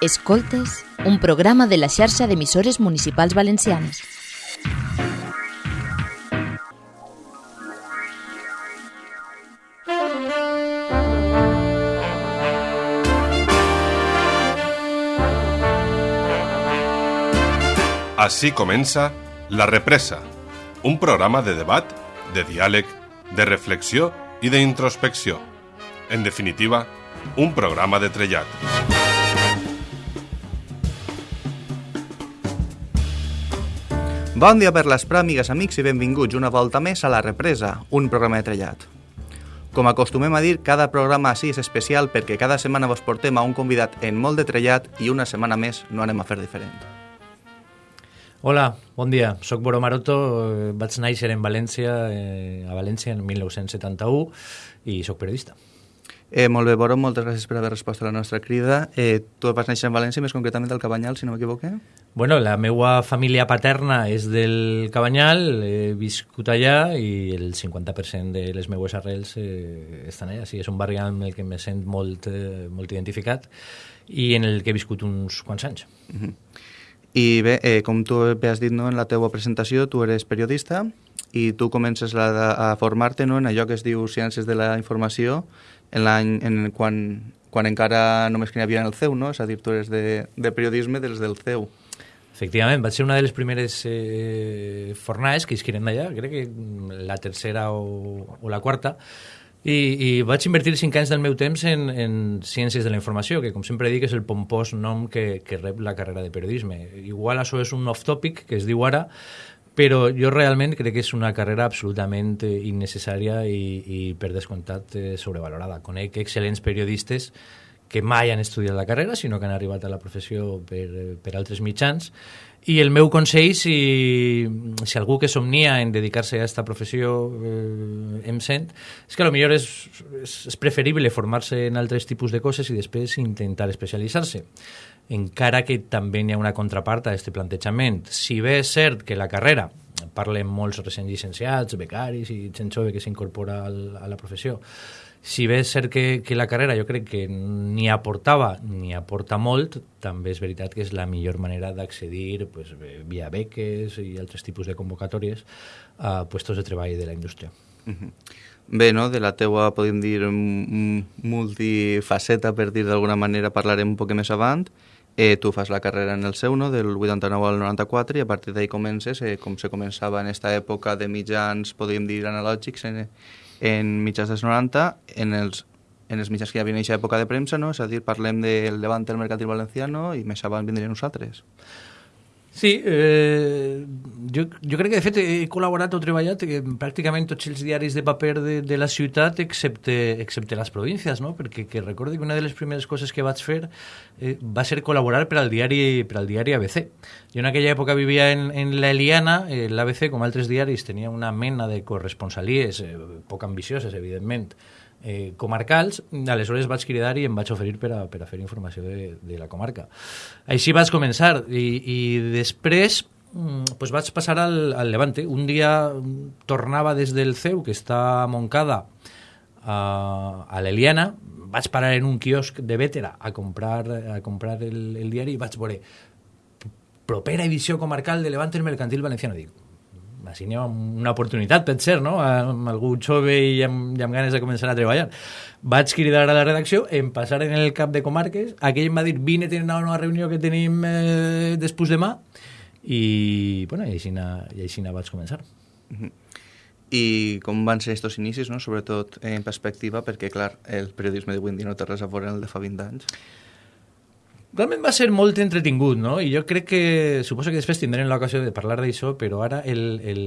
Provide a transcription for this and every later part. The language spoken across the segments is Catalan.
Escoltes, un programa de la xarxa d'emissores municipals valencianes. Així comença La Represa, un programa de debat, de diàleg, de reflexió i d'introspecció. En definitiva, un programa de trellat. Bon dia per l'esprà, amigues, amics, i benvinguts una volta més a La Represa, un programa de trellat. Com acostumem a dir, cada programa així és especial perquè cada setmana vos portem a un convidat en molt de trellat i una setmana més no anem a fer diferent. Hola, bon dia. Soc Boro Maroto, eh, vaig néixer en València, eh, a València en 1971 i sóc periodista. Eh, molt bé, Boro, moltes gràcies per haver respost a la nostra crida. Eh, tu vas néixer en València, més concretament al Cabanyal, si no m'equivoque? Bueno, la meva família paterna és del Cabanyal, he viscut allà i el 50% de les meues arrels eh, estan allà. Sí, és un barri amb el que me sent molt, eh, molt identificat i en el que he viscut uns quants anys. Uh -huh. I bé, eh, com tu bé has dit no, en la teva presentació, tu eres periodista i tu comences a, a formar-te no, en allò que es diu Ciències de la Informació en l'any en, quan, quan encara només que n'hi havia en el CEU, no? és a dir, tu eres de, de periodisme dels del CEU. Efectivament, vaig ser una de les primeres eh, fornades que isquiren d'allà, crec que la tercera o, o la quarta, i, i vaig invertir cinc anys del meu temps en, en Ciències de la Informació, que com sempre dic és el pompós nom que, que rep la carrera de periodisme. Igual això és un off-topic, que es diu ara, però jo realment crec que és una carrera absolutament eh, innecessària i, i per descomptat eh, sobrevalorada. Conec excel·lents periodistes que mai han estudiat la carrera, sinó que han arribat a la professió per, per altres mitjans, i el meu consell, si, si algú que somnia en dedicar-se a aquesta professió eh, em sent, és que millor és, és, és preferible formar-se en altres tipus de coses i després intentar especialitzar-se. Encara que també hi ha una contrapart a aquest plantejament. Si bé és cert que la carrera, parlen molts recent llicenciats, becaris i gent jove que s'incorpora a la professió, si bé és cert que, que la carrera jo crec que ni aportava ni aporta molt, també és veritat que és la millor manera d'accedir pues, via beques i altres tipus de convocatòries a puestos de treball de la indústria. Uh -huh. Bé, no? de la teua, podem dir, multifaceta, per dir d'alguna manera, parlarem un poc més avant. Eh, tu fas la carrera en el seu, no? del 89 al 94, i a partir d'ahir comences, eh, com se començava en aquesta època de mitjans, podríem dir, analògics, en, en mitjans dels 90, en els, en els mitjans que hi havia en aquesta època de premsa, no? és a dir, parlem del Levant del Mercantil Valenciano i més avant vindrien nosaltres. Sí, eh, jo, jo crec que de fet he col·laborat o treballat en pràcticament tots els diaris de paper de, de la ciutat excepte, excepte les províncies, no? perquè que recorde que una de les primeres coses que vaig fer eh, va ser col·laborar per al diari, per al diari ABC. Jo en aquella època vivia en, en la Eliana, eh, l'ABC, com altres diaris, tenia una mena de corresponsalies, eh, poc ambicioses, evidentment, eh, comarcals, aleshores vaig cridar i em vaig oferir per a, per a fer informació de, de la comarca. Així vaig començar i, i després mm, pues vaig passar al, al Levante. Un dia tornava des del CEU, que està a Montcada, a, a l'Eliana, vaig parar en un quiosc de Vétera a comprar, a comprar el, el diari i vaig veure propera edició comarcal de Levante el Mercantil Valenciano. Dic, ha una oportunitat, pot ser, no? amb algú jove i amb, i amb ganes de començar a treballar. Vaig cridar a la redacció, em passar en el cap de comarques, aquell em va dir, vine a tenir una nova reunió que tenim eh, després demà, i, bueno, i així, i així vaig començar. Uh -huh. I com van ser aquests inicis, no? sobretot en perspectiva, perquè, clar, el periodisme en dia no té res a veure en el de fa 20 anys. Realment va ser molt entretingut, no? I jo crec que, suposo que després tindrem l'ocasió de parlar d'això, però ara el, el,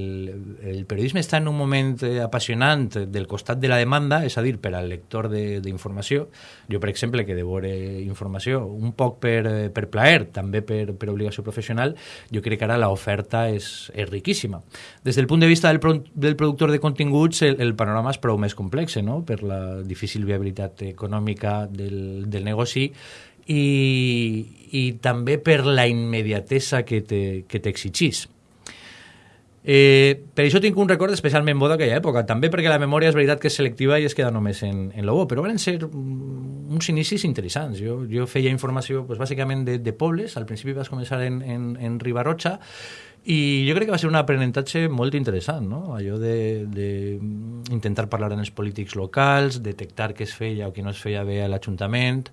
el periodisme està en un moment eh, apassionant del costat de la demanda, és a dir, per al lector d'informació. Jo, per exemple, que devore informació un poc per, eh, per plaer, també per, per obligació professional, jo crec que ara l'oferta és, és riquíssima. Des del punt de vista del, pro, del productor de continguts, el, el panorama és prou més complex, no? per la difícil viabilitat econòmica del, del negoci i, i també per la immediatesa que t'exigís. Eh, per això tinc un record especialment bo d'aquella època, també perquè la memòria és veritat que és selectiva i es queda només en, en lo bo, però van ser uns inicis interessants. Jo, jo feia informació pues, bàsicament de, de pobles, al principi vas començar en, en, en Ribarrotxa, i jo crec que va ser un aprenentatge molt interessant, no? allò de, de intentar parlar amb els polítics locals, detectar què es feia o què no es feia bé a l'Ajuntament,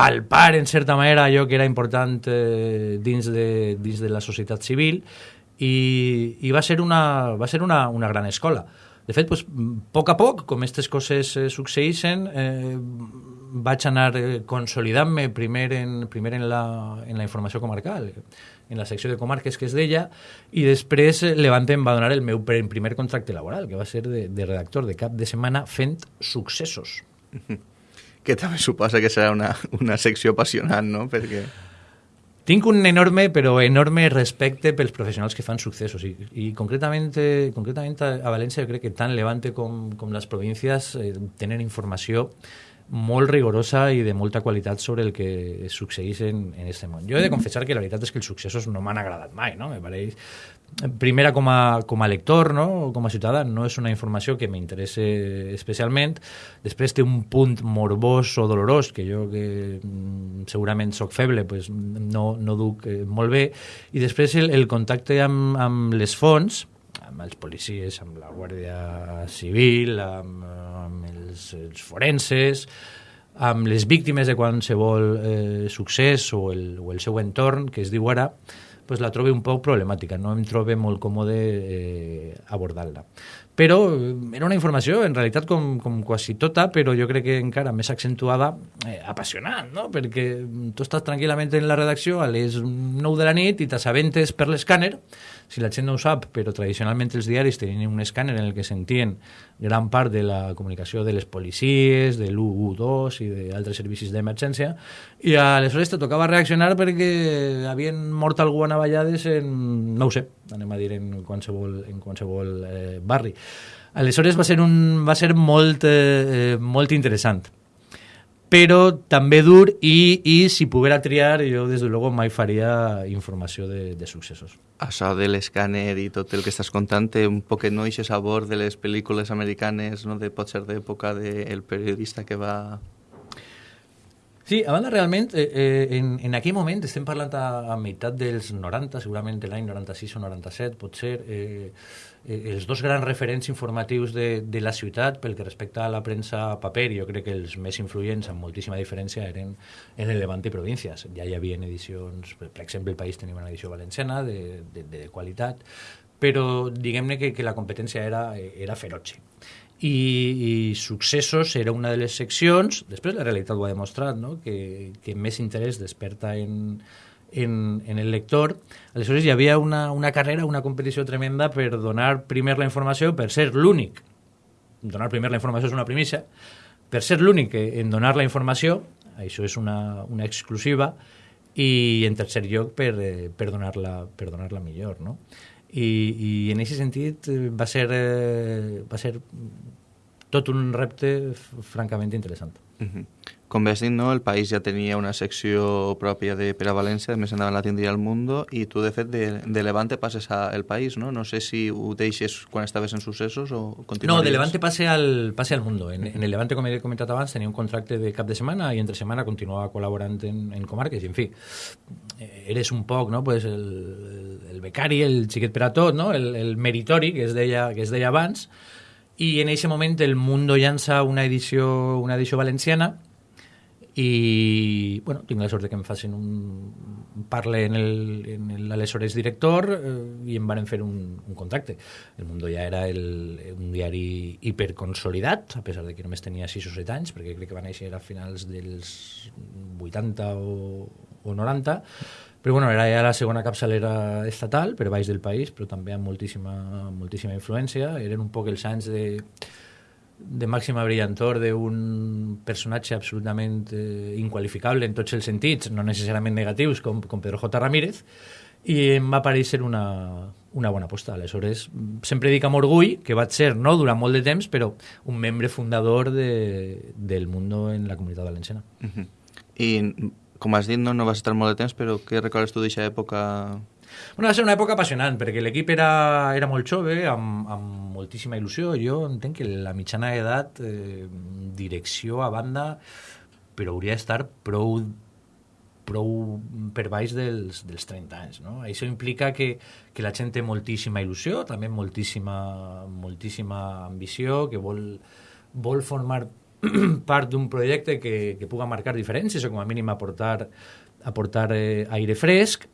palpar, en certa manera, allò que era important eh, dins, de, dins de la societat civil, i, i va ser, una, va ser una, una gran escola. De fet, pues, a poc a poc, com aquestes coses eh, succeeixen, eh, vaig anar eh, consolidant-me primer, en, primer en, la, en la informació comarcal, en la secció de comarques que es deia, i després eh, Levante em va donar el meu primer contracte laboral, que va ser de, de redactor de cap de setmana fent successos. Que també suposa que serà una, una secció apassionant, no? Perquè... Tinc un enorme, però enorme respecte pels professionals que fan successos i, i concretament, concretament a València crec que tant Levante com, com les províncies eh, tenen informació molt rigorosa i de molta qualitat sobre el que succeeix en, en este món. Jo he de confessar que la veritat és que els successos no m'han agradat mai, no? Me pareix primera com a, com a lector, no? com a ciutadà, no és una informació que m'interessa especialment. Després té un punt morbós o dolorós, que jo que mm, segurament sóc feble, pues, no, no duc eh, molt bé. I després el, el contacte amb, amb les fonts, amb els policies, amb la Guàrdia Civil, amb, amb els, els forenses, amb les víctimes de qualsevol eh, succés o el, o el seu entorn, que es diu ara, pues la trobo un poc problemàtica, no em trobo molt còmode eh, abordar-la. Però eh, era una informació, en realitat, com, com quasi tota, però jo crec que encara més accentuada, eh, apassionant, no? perquè tu estàs tranquil·lament en la redacció a les 9 de la nit i t'assabentes per l'escàner, si la gent no ho sap, però tradicionalment els diaris tenien un escàner en el que sentien gran part de la comunicació de les policies, de l'U2 i d'altres servicis d'emergència, i aleshores te tocava reaccionar perquè havien mort algú a navallades en, no ho sé, anem a dir en qualsevol, en qualsevol eh, barri. Aleshores va ser, un, va ser molt, eh, molt interessant però també dur i, i si poguera triar jo des de luego mai faria informació de, de successos. Això de l'escàner i tot el que estàs contant té un poquet no ixe sabor de les pel·lícules americanes, no? de, pot ser d'època del periodista que va... Sí, a banda, realment, eh, eh, en, en aquell moment, estem parlant a, a meitat dels 90, segurament l'any 96 o 97, pot ser, eh, eh, els dos grans referents informatius de, de la ciutat pel que respecta a la premsa paper, jo crec que els més influents amb moltíssima diferència eren en el Levante i províncies. Ja hi havia edicions, per, per exemple, el País tenia una edició valenciana de, de, de qualitat, però diguem-ne que, que la competència era, era ferotge. I, i Successos era una de les seccions, després la realitat ho ha demostrat, no? que, que més interès desperta en, en, en el lector. Aleshores hi havia una, una carrera, una competició tremenda per donar primer la informació, per ser l'únic. Donar primer la informació és una primícia. Per ser l'únic en donar la informació, això és una, una exclusiva, i en tercer lloc per, eh, per donar-la donar -la millor, no? I, i en aquest sentit eh, va ser, eh, va ser tot un repte francament interessant. Uh -huh. Com bé has dit, no? el país ja tenia una secció pròpia de per a València, més endavant la tindria el Mundo, i tu, de fet, de, de Levante passes a El País, no? No sé si ho deixes quan estaves en successos o continuaries. No, de Levante passe al, passe al Mundo. En, en el Levante, com he comentat abans, tenia un contracte de cap de setmana i entre setmana continuava col·laborant en, en comarques, i en fi, eres un poc, no?, pues el, el, el becari, el xiquet per a tot, no?, el, el meritori, que es deia, que es deia abans, i en aquest moment el Mundo llança una edició, una edició valenciana i bueno, tinc la sort que em facin un parle en l'aleshores director eh, i em van fer un, un contracte. El Mundo ja era el, un diari hiperconsolidat, a pesar de que només tenia 6 o 7 anys, perquè crec que va néixer a finals dels 80 o, o 90, però bueno, era ja la segona capçalera estatal per baix del país, però també amb moltíssima, moltíssima influència. Eren un poc els anys de, de màxima brillantor d'un personatge absolutament eh, inqualificable en tots els sentits, no necessàriament negatius, com, com Pedro J. Ramírez, i em va parèixer una, una bona aposta. Aleshores, sempre dic amb orgull que vaig ser, no durant molt de temps, però un membre fundador de, del Mundo en la comunitat valenciana. Uh -huh. I com has dit, no, no vas estar molt de temps, però què recordes tu d'aquesta època Bueno, va ser una època apassionant, perquè l'equip era, era molt jove, amb, amb moltíssima il·lusió. Jo entenc que la mitjana d'edat, eh, direcció a banda, però hauria d'estar prou prou per baix dels, dels 30 anys. No? Això implica que, que la gent té moltíssima il·lusió, també moltíssima, moltíssima ambició, que vol, vol formar part d'un projecte que, que puga marcar diferències o com a mínim aportar, aportar eh, aire fresc.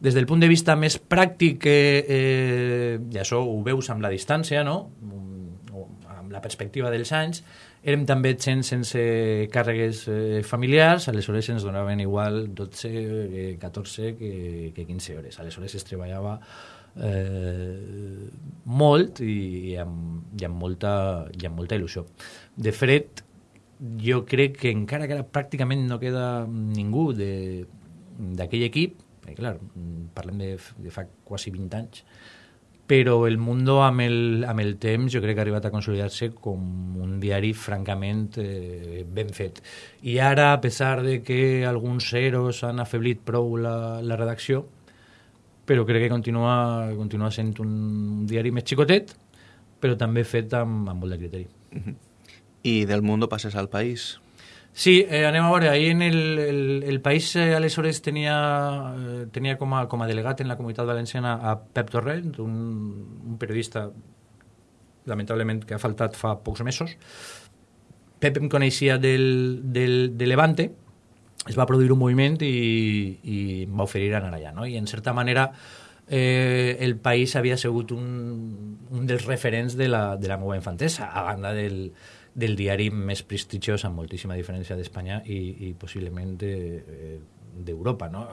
Des del punt de vista més pràctic, eh, eh, i això ho veus amb la distància, no? amb la perspectiva dels anys, érem també gent sense càrregues eh, familiars, aleshores ens donaven igual 12, eh, 14 que, que 15 hores. Aleshores es treballava eh, molt i, i, amb, i, amb molta, i amb molta il·lusió. De fet, jo crec que encara que ara pràcticament no queda ningú d'aquell equip, perquè clar, parlem de, de fa quasi 20 anys, però el Mundo amb el, amb el temps jo crec que ha arribat a consolidar-se com un diari francament eh, ben fet. I ara, a pesar de que alguns ceros han afeblit prou la, la redacció, però crec que continua, continua sent un diari més xicotet, però també fet amb, amb molt de criteri. -huh. I del Mundo passes al País. Sí, eh, anem a veure, ahir en el, el, el País eh, aleshores tenia, eh, tenia com, a, com a delegat en la comunitat valenciana a Pep Torrent, un, un periodista lamentablement que ha faltat fa pocs mesos. Pep em coneixia del, del, de Levante, es va produir un moviment i, i em va oferir anar allà, no? I en certa manera eh, el país havia sigut un, un dels referents de la, de la meva infantesa, a banda del, del diari més prestigiós, amb moltíssima diferència d'Espanya i, i possiblement d'Europa, de, no?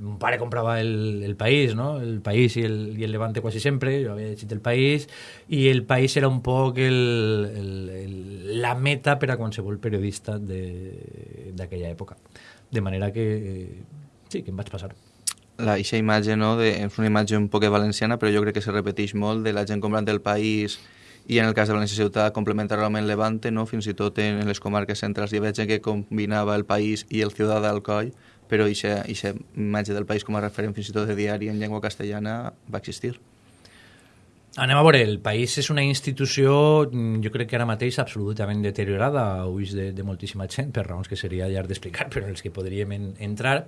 Mon pare comprava el, el País, no? El País i el, i el Levante quasi sempre, jo havia llegit el País, i el País era un poc el, el, el, la meta per a qualsevol periodista d'aquella època. De manera que, sí, que em vaig passar la eixa imatge, no, de, és una imatge un poc valenciana, però jo crec que se repeteix molt de la gent comprant el país i en el cas de València Ciutat complementa realment Levante, no? fins i tot en les comarques centrals hi veig que combinava el país i el ciutat al coll, però aquesta imatge del país com a referent fins i tot de diari en llengua castellana va existir. Anem a veure, el país és una institució, jo crec que ara mateix absolutament deteriorada a ulls de, de moltíssima gent, per raons que seria llarg d'explicar, però en els que podríem en, entrar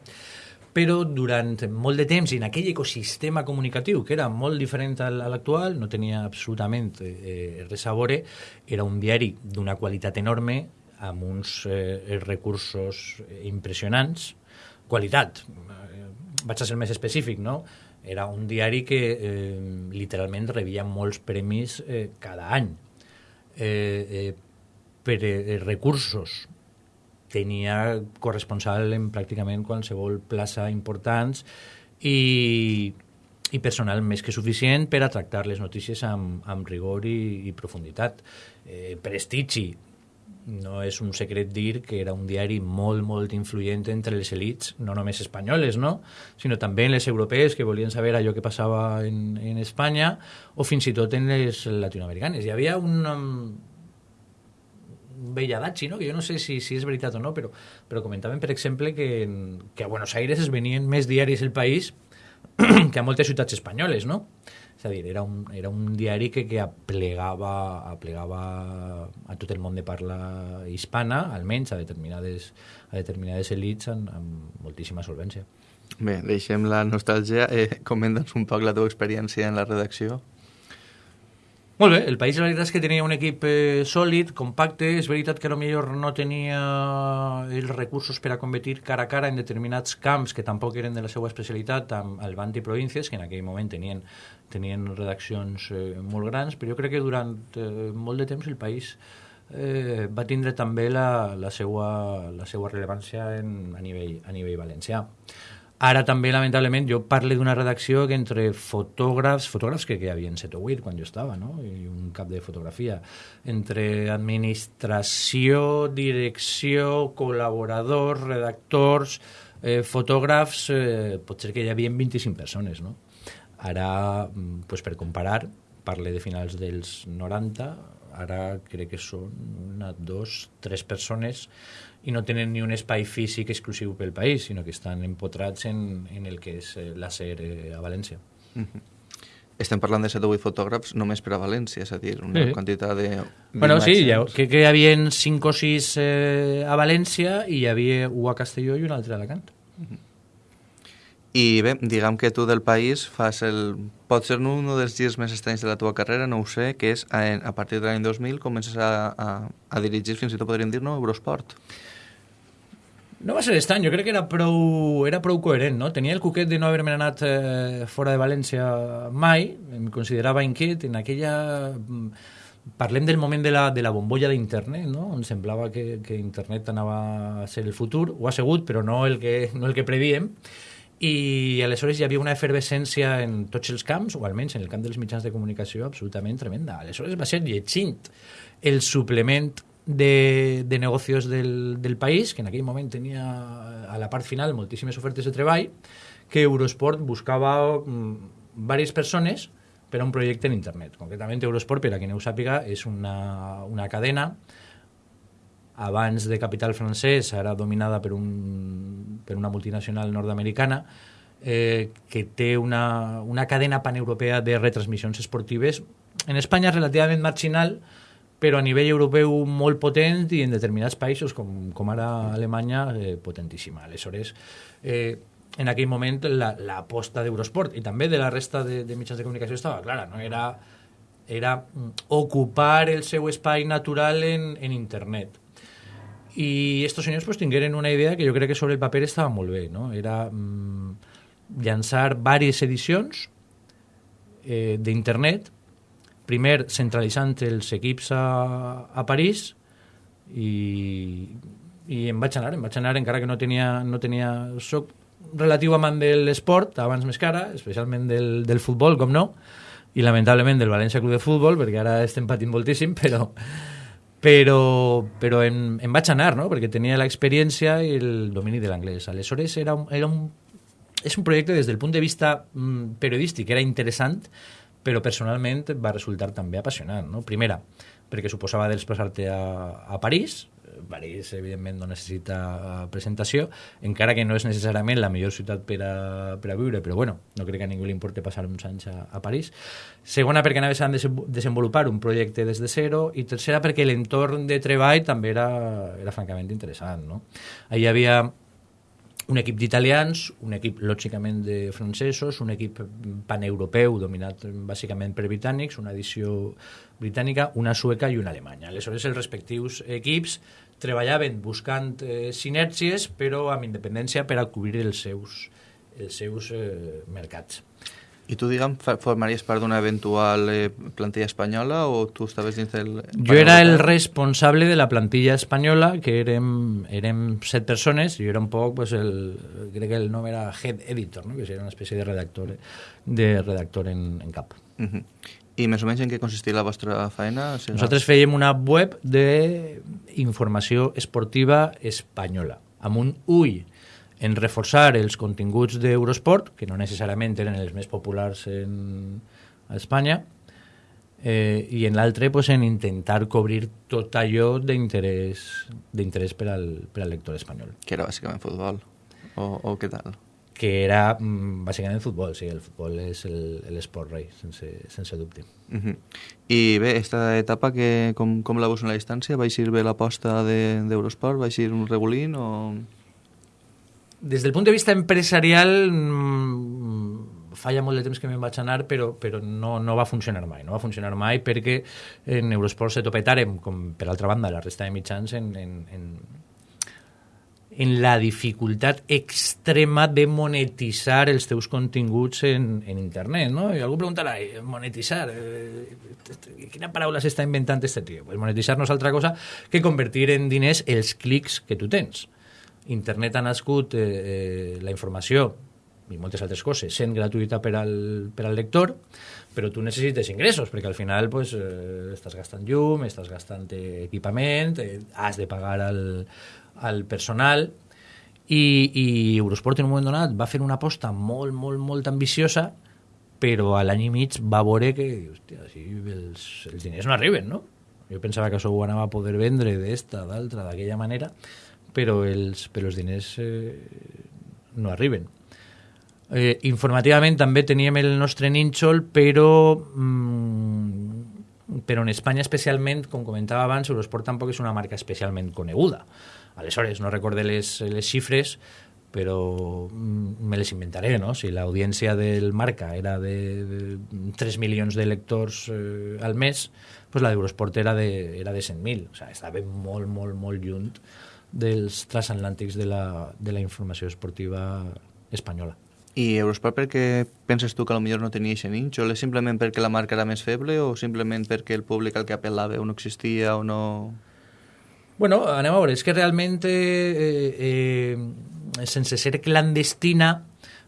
però durant molt de temps, en aquell ecosistema comunicatiu, que era molt diferent a l'actual, no tenia absolutament eh, res a veure, era un diari d'una qualitat enorme, amb uns eh, recursos impressionants, qualitat, eh, vaig a ser més específic, no? Era un diari que eh, literalment rebia molts premis eh, cada any eh, eh, per eh, recursos tenia corresponsal en pràcticament qualsevol plaça importants i, i personal més que suficient per a tractar les notícies amb, amb rigor i, i profunditat. Eh, prestigi, no és un secret dir que era un diari molt, molt influent entre les elites, no només espanyoles, no? sinó també les europees que volien saber allò que passava en, en Espanya o fins i tot en les latinoamericanes. Hi havia un, Belladachi, no? que jo no sé si, si és veritat o no, però, però comentaven, per exemple, que, que a Buenos Aires es venien més diaris el país que a moltes ciutats espanyoles, no? És a dir, era un, era un diari que, que aplegava, aplegava a tot el món de parla hispana, almenys a determinades, a determinades elites amb, amb moltíssima solvència. Bé, deixem la nostàlgia. Eh, Comenta'ns un poc la teva experiència en la redacció. Molt bé, el País la veritat és que tenia un equip eh, sòlid, compacte, és veritat que millor no tenia els recursos per a competir cara a cara en determinats camps que tampoc eren de la seva especialitat amb el Banti Províncies, que en aquell moment tenien, tenien redaccions eh, molt grans, però jo crec que durant eh, molt de temps el País eh, va tindre també la, la, seva, la seva rellevància en, a, nivell, a nivell valencià. Ara també, lamentablement, jo parlo d'una redacció que entre fotògrafs, fotògrafs que, que hi havia 7 o 8 quan jo estava, no? i un cap de fotografia, entre administració, direcció, col·laboradors, redactors, eh, fotògrafs, eh, pot ser que hi havia 25 persones. No? Ara, mm, pues, per comparar, parle de finals dels 90, ara crec que són una, dos, tres persones i no tenen ni un espai físic exclusiu pel país, sinó que estan empotrats en, en el que és la SER a València. Uh -huh. Estem parlant de 7 o 8 fotògrafs només per a València, és a dir, una sí. quantitat de... Bueno, sí, ja, que, que hi havia 5 o 6 eh, a València i hi havia un a Castelló i un altre a Alacant. Uh -huh. I bé, diguem que tu del país fas el... Pot ser un dels girs més estranys de la teva carrera, no ho sé, que és a, a partir de l'any 2000 comences a, a, a dirigir, fins i tot podríem dir, no, Eurosport. No va ser estrany, jo crec que era prou, era prou coherent, no? Tenia el cuquet de no haver-me anat eh, fora de València mai, em considerava inquiet en aquella... Mm, parlem del moment de la, de la bombolla d'internet, no? on semblava que, que internet anava a ser el futur, ho ha sigut, però no el que, no el que prevíem, i aleshores hi havia una efervescència en tots els camps, o almenys en el camp dels mitjans de comunicació, absolutament tremenda. Aleshores va ser llegint el suplement de, de negocios del, del país, que en aquell moment tenia a la part final moltíssimes ofertes de treball, que Eurosport buscava mm, diverses persones per a un projecte en internet. Concretament, Eurosport, per a qui no ho sàpiga, és una, una cadena abans de capital francès, ara dominada per, un, per una multinacional nord-americana, eh, que té una, una cadena paneuropea de retransmissions esportives en Espanya relativament marginal, però a nivell europeu molt potent i en determinats països, com, com ara Alemanya, eh, potentíssima. Aleshores, eh, en aquell moment l'aposta la, d'Eurosport i també de la resta de, de mitjans de comunicació estava clara, no? era, era ocupar el seu espai natural en, en internet. I estos senyors pues, tingueren una idea que jo crec que sobre el paper estava molt bé, no? era mm, llançar diverses edicions eh, d'internet primer centralitzant els equips a, a París i, i em vaig anar, em vaig anar encara que no tenia, no tenia soc relatiu amant de l'esport, abans més cara, especialment del, del futbol, com no, i lamentablement del València Club de Futbol, perquè ara estem patint moltíssim, però, però, però em, em vaig anar, no? perquè tenia l'experiència i el domini de l'anglès. Aleshores, era un, era un, és un projecte des del punt de vista mm, periodístic, era interessant, però personalment va resultar també apassionant. No? Primera, perquè suposava desplaçar-te a, a París, París, evidentment, no necessita presentació, encara que no és necessàriament la millor ciutat per a, per a viure, però bueno, no crec que a ningú li importi passar uns anys a, a París. Segona, perquè anaves a desenvolupar un projecte des de zero, i tercera, perquè l'entorn de treball també era, era francament interessant. No? Ahí hi havia un equip d'italians, un equip lògicament de francesos, un equip paneuropeu dominat bàsicament per britànics, una edició britànica, una sueca i una alemanya. Aleshores, els respectius equips treballaven buscant eh, sinèrgies, però amb independència per a cobrir els seus, els seus eh, mercats. I tu, diguem, formaries part d'una eventual eh, plantilla espanyola o tu estaves dins del... Jo era el responsable de la plantilla espanyola, que érem, érem set persones, i jo era un poc, pues, el, crec que el nom era head editor, no? que era una espècie de redactor, de redactor en, en cap. Uh -huh. I més o menys en què consistia la vostra feina? O sigui, Nosaltres fèiem una web d'informació esportiva espanyola, amb un ull en reforçar els continguts d'Eurosport, que no necessàriament eren els més populars en, a Espanya, eh, i en l'altre pues, en intentar cobrir tot allò d'interès per, al, per al lector espanyol. Que era bàsicament futbol, o, o què tal? Que era mm, bàsicament futbol, sí, el futbol és l'esport rei, sense, sense dubte. Uh -huh. I bé, aquesta etapa, que, com, com la veus en la distància? Va eixir bé l'aposta d'Eurosport? De, va eixir un regulín o...? Des del punt de vista empresarial mmm, falla molt de temps que me'n vaig anar però, però no, no va funcionar mai no va funcionar mai perquè en Eurosport se topetàrem com per altra banda la resta de mitjans en, en, en, en la dificultat extrema de monetitzar els teus continguts en, en internet, no? I algú preguntarà, monetitzar, eh, quina paraula s'està inventant este tio? Pues monetitzar no és altra cosa que convertir en diners els clics que tu tens internet ha nascut eh, eh, la informació i moltes altres coses sent gratuïta per al, per al lector, però tu necessites ingressos, perquè al final pues, eh, estàs gastant llum, estàs gastant equipament, eh, has de pagar al, al personal, i, i Eurosport en un moment donat va fer una aposta molt, molt, molt ambiciosa, però a l'any i mig va veure que hòstia, si els, els diners no arriben, no? Jo pensava que això ho anava a poder vendre d'esta, d'altra, d'aquella manera, però els, però els diners eh, no arriben. Eh, informativament també teníem el nostre nínxol, però, mm, però en Espanya especialment, com comentava abans, Eurosport tampoc és una marca especialment coneguda. Aleshores, no recorde les, les xifres, però mm, me les inventaré, no? Si l'audiència del Marca era de, de 3 milions de lectors eh, al mes, pues la d'Eurosport era de, era de 100.000. O sigui, estava molt, molt, molt lluny dels transatlàntics de la, de la informació esportiva espanyola. I Eurosport per què penses tu que millor no tenia aquest ninx? O és simplement perquè la marca era més feble o simplement perquè el públic al que apel·lava o no existia o no... Bueno, anem a veure, és que realment, eh, eh, sense ser clandestina,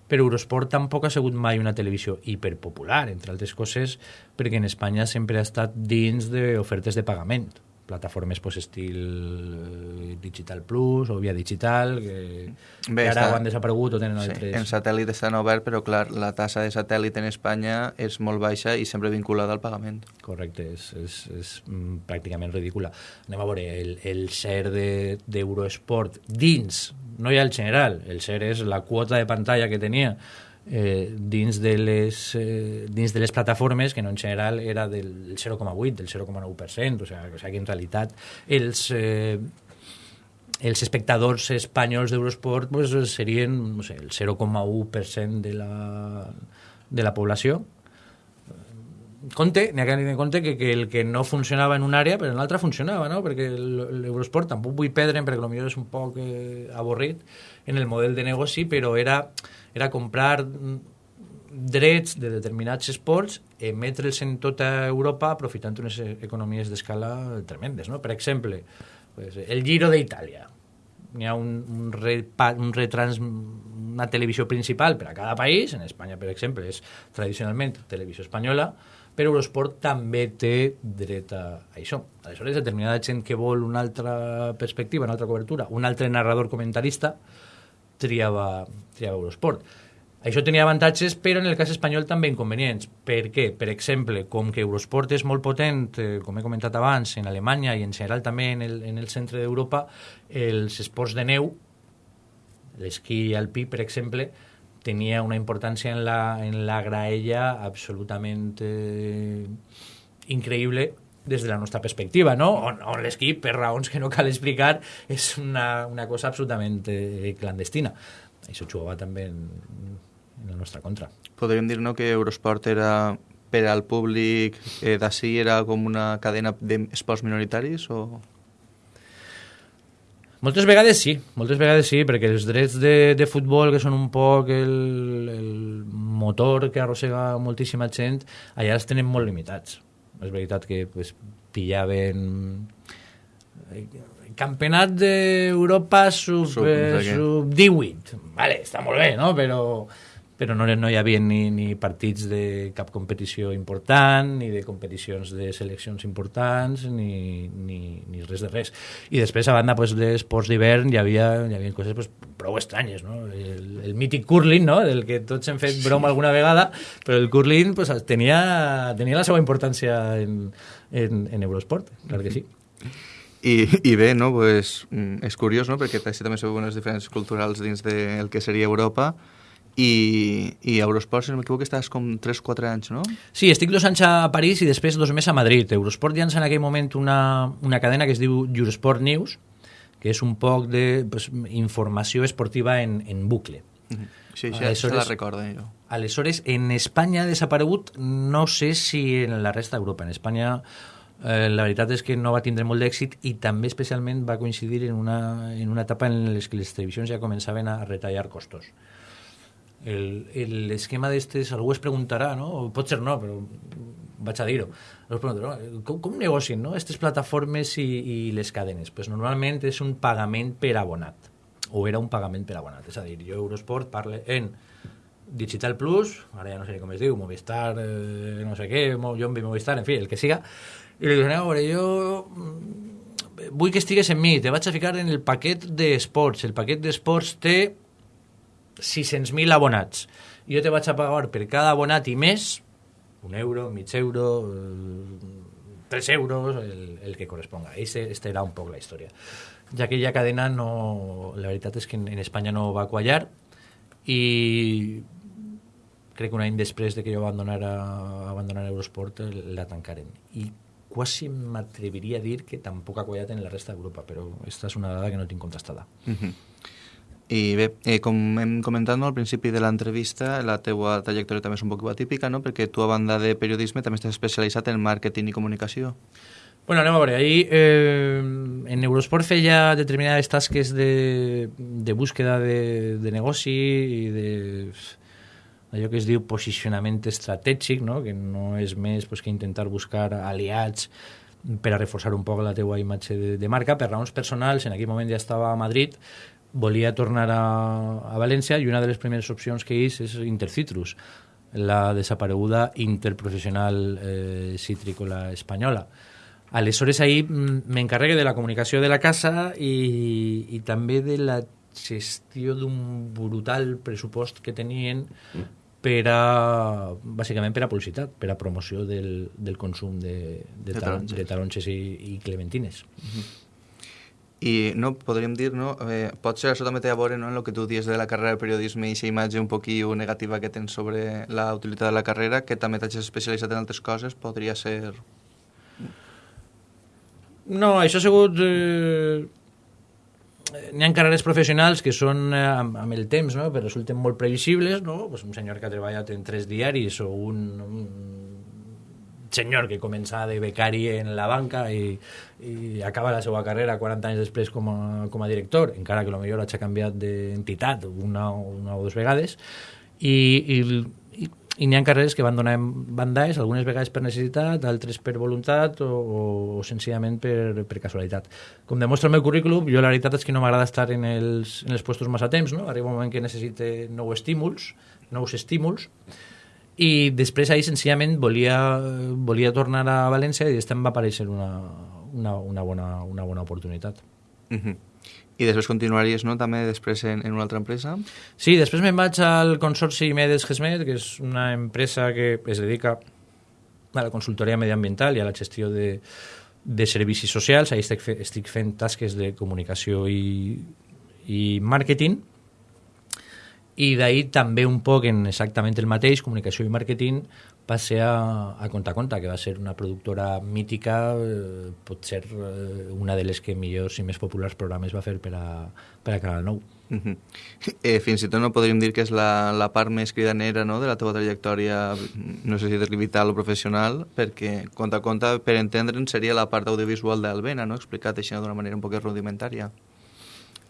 però Eurosport tampoc ha sigut mai una televisió hiperpopular, entre altres coses, perquè en Espanya sempre ha estat dins d'ofertes de pagament plataformes pues, estil Digital Plus o Via Digital, que, Bé, que ara està... han desaparegut o tenen sí, altres... En satèl·lit estan obert, però clar, la tassa de satèl·lit en Espanya és molt baixa i sempre vinculada al pagament. Correcte, és, és, és mm, pràcticament ridícula. Anem a veure, el, el share d'Eurosport de, dins, no hi ha el general, el share és la quota de pantalla que tenia eh, dins, de les, eh, dins de les plataformes, que no en general era del 0,8, del 0,9%, o sigui, o sigui que en realitat els, eh, els espectadors espanyols d'Eurosport pues, serien no sé, el 0,1% de la, de la població. Compte, n'hi ha que tenir en compte que, que el que no funcionava en una àrea, però en l'altra funcionava, no? perquè l'Eurosport tampoc vull perdre, perquè potser és un poc eh, avorrit en el model de negoci, però era era comprar drets de determinats esports, emetre'ls en tota Europa aprofitant unes economies d'escala tremendes. No? Per exemple, pues, el Giro d'Itàlia. Hi ha un, un, repa, un retrans, una televisió principal per a cada país, en Espanya, per exemple, és tradicionalment televisió espanyola, però Eurosport també té dret a això. Aleshores, determinada gent que vol una altra perspectiva, una altra cobertura, un altre narrador comentarista, triava, triava Eurosport. Això tenia avantatges, però en el cas espanyol també inconvenients. Per què? Per exemple, com que Eurosport és molt potent, eh, com he comentat abans, en Alemanya i en general també en el, en el centre d'Europa, els esports de neu, l'esquí alpí, per exemple, tenia una importància en la, en la graella absolutament eh, increïble des de la nostra perspectiva, no? on, on l'esquí, per raons que no cal explicar, és una, una cosa absolutament eh, clandestina. Això jugava també en, en la nostra contra. Podríem dir no, que Eurosport era per al públic eh, d'ací era com una cadena d'esports minoritaris o... Moltes vegades sí, moltes vegades sí, perquè els drets de, de futbol, que són un poc el, el motor que arrossega moltíssima gent, allà els tenen molt limitats és veritat que pues, pillaven eh, campionat d'Europa sub, sub, eh, sub 18 vale, està molt bé, no? però però no, no hi havia ni, ni partits de cap competició important, ni de competicions de seleccions importants, ni, ni, ni res de res. I després, a banda pues, d'esports d'hivern, hi havia, hi havia coses pues, prou estranyes, no? El, el mític curling, no? del que tots hem fet broma alguna vegada, però el curling pues, tenia, tenia la seva importància en, en, en Eurosport, clar que sí. I, i bé, no? pues, mm, és curiós, no? perquè també són unes diferències culturals dins del que seria Europa, i, i Eurosport, si no m'equivoco, estàs com 3-4 anys, no? Sí, estic dos anys a París i després dos més a Madrid. Eurosport llança en aquell moment una, una cadena que es diu Eurosport News, que és un poc de pues, informació esportiva en, en bucle. Uh -huh. Sí, sí, aleshores, se la recordo jo. Aleshores, en Espanya ha desaparegut, no sé si en la resta d'Europa. En Espanya eh, la veritat és que no va tindre molt d'èxit i també especialment va coincidir en una, en una etapa en què les televisions ja començaven a retallar costos l'esquema d'estes, algú es preguntarà, no? O pot ser no, però vaig a dir-ho. Com, com negocien no? aquestes plataformes i, i les cadenes? Pues normalment és un pagament per abonat, o era un pagament per abonat. És a dir, jo Eurosport parle en Digital Plus, ara ja no sé com es diu, Movistar, eh, no sé què, jo en Movistar, en fi, el que siga, i li dic, a veure, jo mm, vull que estigues en mi, te vaig a ficar en el paquet d'esports. El paquet d'esports té 600.000 abonats. Jo te vaig a pagar per cada abonat i més, un euro, mig euro, 3 euros, el, el que corresponga. Ese, esta era un poc la història. Ja aquella cadena, no, la veritat és que en, en Espanya no va quallar i crec que un any després de que jo abandonara, abandonar Eurosport la tancaren. I quasi m'atreviria a dir que tampoc ha quallat en la resta d'Europa, però aquesta és una dada que no tinc contestada. Uh -huh. I bé, eh, com hem comentat no, al principi de l'entrevista, la teua trajectòria també és un poc atípica, no? perquè tu, a banda de periodisme, també estàs especialitzat en màrqueting i comunicació. Bueno, anem a veure. Ahir eh, en Eurosport feia determinades tasques de, de búsqueda de, de negoci i de allò que es diu posicionament estratègic, no? que no és més pues, que intentar buscar aliats per a reforçar un poc la teua imatge de, de marca. Per raons personals, en aquell moment ja estava a Madrid, volia tornar a, a València i una de les primeres opcions que és és Intercitrus, la desapareguda interprofessional eh, citrícola espanyola. Aleshores, ahir m'encarregue de la comunicació de la casa i, i també de la gestió d'un brutal pressupost que tenien per a, bàsicament per a publicitat, per a promoció del, del consum de, de, de, taronges. de taronges i, i clementines. Uh -huh. I no, podríem dir, no? Eh, pot ser això també té a veure no, en el que tu dius de la carrera de periodisme i aquesta imatge un poquillo negativa que tens sobre la utilitat de la carrera, que també t'has especialitzat en altres coses, podria ser... No, això ha sigut... Eh n'hi ha carreres professionals que són eh, amb, amb el temps, no? però resulten molt previsibles, no? pues un senyor que ha treballat en tres diaris o un, un senyor que comença de becari en la banca i, i acaba la seva carrera 40 anys després com a, com a director, encara que potser hagi canviat d'entitat una, una o dues vegades, i, i i n'hi ha carreres que van donar bandalls, algunes vegades per necessitat, altres per voluntat o, o, o senzillament per, per casualitat. Com demostra el meu currículum, jo la veritat és que no m'agrada estar en els, en els puestos massa temps, no? arriba un moment que necessite nous estímuls, nous estímuls, i després ahir senzillament volia, volia tornar a València i estem va aparèixer una, una, una, bona, una bona oportunitat. Uh -huh. I després continuaries, no?, també després en, en una altra empresa? Sí, després me'n vaig al Consorci Medes Gesmed, que és una empresa que es dedica a la consultoria mediambiental i a la gestió de, de servicis socials. Ahí estic, fe, estic fent tasques de comunicació i, i màrqueting. I d'ahir també un poc en exactament el mateix, comunicació i màrqueting, ser a, a Conta Conta, que va ser una productora mítica, eh, pot ser eh, una de les que millors i més populars programes va fer per a, per a Canal 9. Uh -huh. eh, fins i tot no podríem dir que és la, la part més cridanera no, de la teva trajectòria, no sé si és vital o professional, perquè Conta Conta, per entendre'n, seria la part audiovisual d'Albena, no? explicat això d'una manera un poc rudimentària.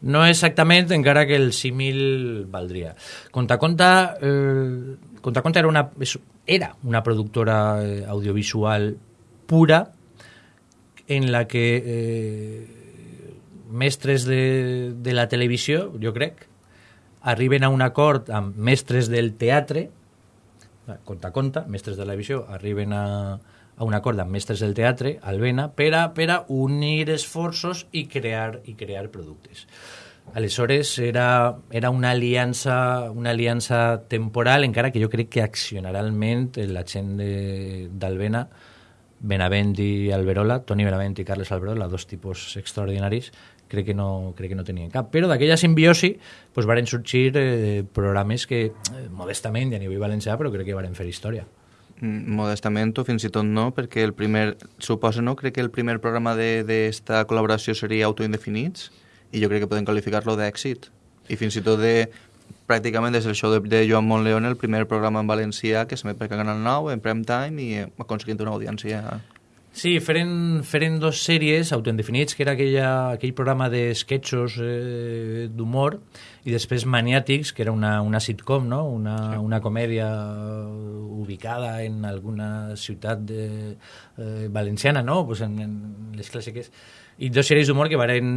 No exactament, encara que el símil valdria. Conta Conta, eh, Conta Conta era una, era una productora eh, audiovisual pura en la que eh, mestres de, de la televisió, jo crec, arriben a un acord amb mestres del teatre, conta, conta, mestres de la televisió, arriben a, a un acord amb mestres del teatre, Alvena, per a, per a unir esforços i crear, i crear productes. Aleshores, era, era una, aliança, una aliança temporal, encara que jo crec que accionaralment la gent d'Albena, Benavent i Alberola, Toni Benavent i Carles Alberola, dos tipus extraordinaris, crec que no, crec que no tenien cap. Però d'aquella simbiosi pues, varen sorgir eh, programes que, eh, modestament, ja a nivell valencià, però crec que varen fer història. Mm, modestament o fins i tot no, perquè el primer, suposa, no? Crec que el primer programa d'esta col·laboració seria Autoindefinits, i jo crec que podem qualificar-lo d'èxit. I fins i tot de pràcticament des del show de, de Joan Montleón, el primer programa en valencià que s'emet per Canal 9 en prime time i aconseguint una audiència Sí, feren, feren dos sèries autoindefinits, que era aquella, aquell programa de sketchos eh, d'humor, i després Maniàtics, que era una, una sitcom, no? una, sí. una comèdia ubicada en alguna ciutat de, eh, valenciana, no? pues en, en les clàssiques i dos sèries d'humor que varen,